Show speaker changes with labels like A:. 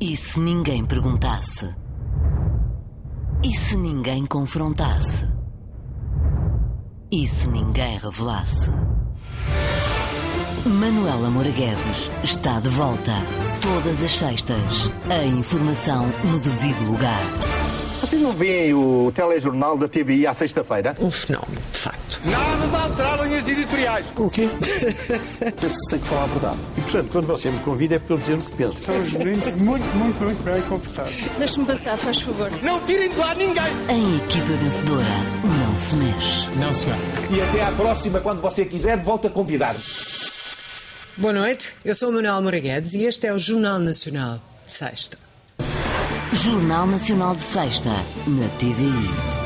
A: E se ninguém perguntasse? E se ninguém confrontasse? E se ninguém revelasse? Manuela Moura Guedes está de volta. Todas as sextas. A informação no devido lugar.
B: Vocês não veem o telejornal da TVI à sexta-feira?
C: Um fenómeno, de facto.
B: Nada de alterar linhas editoriais.
D: O quê? Penso que se tem que falar a verdade.
E: E, portanto, quando você me convida é para eu dizer o que penso.
F: São os meninos muito, muito, muito bem comportados.
G: Deixe-me passar, faz favor.
B: Não tirem de lá ninguém.
A: Em equipa vencedora, não se mexe.
D: Não, senhor.
H: E até à próxima, quando você quiser, volte a convidar-me.
I: Boa noite, eu sou o Manuel Moura Guedes e este é o Jornal Nacional, sexta.
A: Jornal Nacional de Sexta, na TVI.